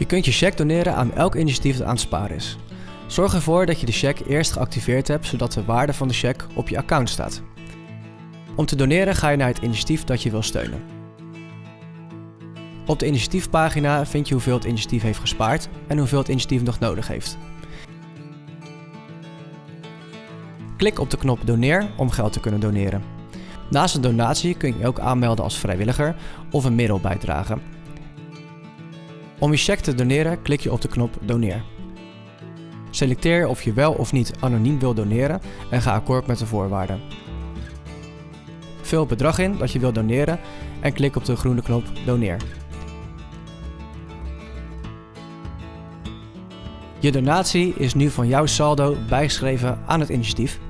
Je kunt je cheque doneren aan elk initiatief dat aan het sparen is. Zorg ervoor dat je de cheque eerst geactiveerd hebt zodat de waarde van de cheque op je account staat. Om te doneren ga je naar het initiatief dat je wil steunen. Op de initiatiefpagina vind je hoeveel het initiatief heeft gespaard en hoeveel het initiatief nog nodig heeft. Klik op de knop Doneer om geld te kunnen doneren. Naast een donatie kun je je ook aanmelden als vrijwilliger of een middel bijdragen. Om je cheque te doneren klik je op de knop Doneer. Selecteer of je wel of niet anoniem wil doneren en ga akkoord met de voorwaarden. Vul het bedrag in dat je wilt doneren en klik op de groene knop Doneer. Je donatie is nu van jouw saldo bijgeschreven aan het initiatief